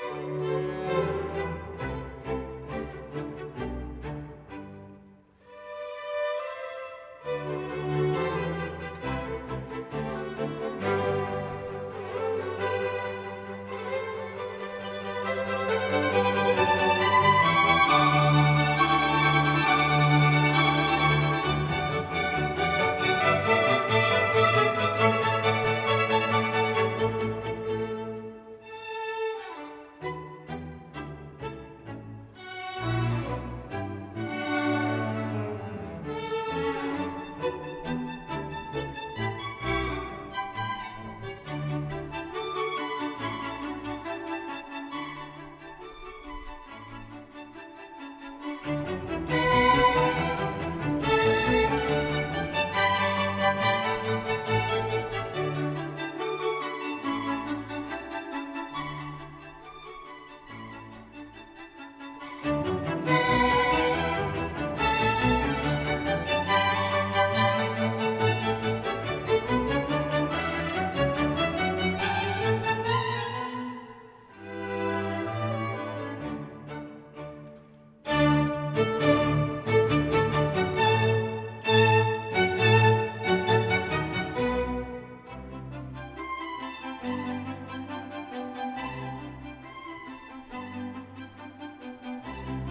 Bye.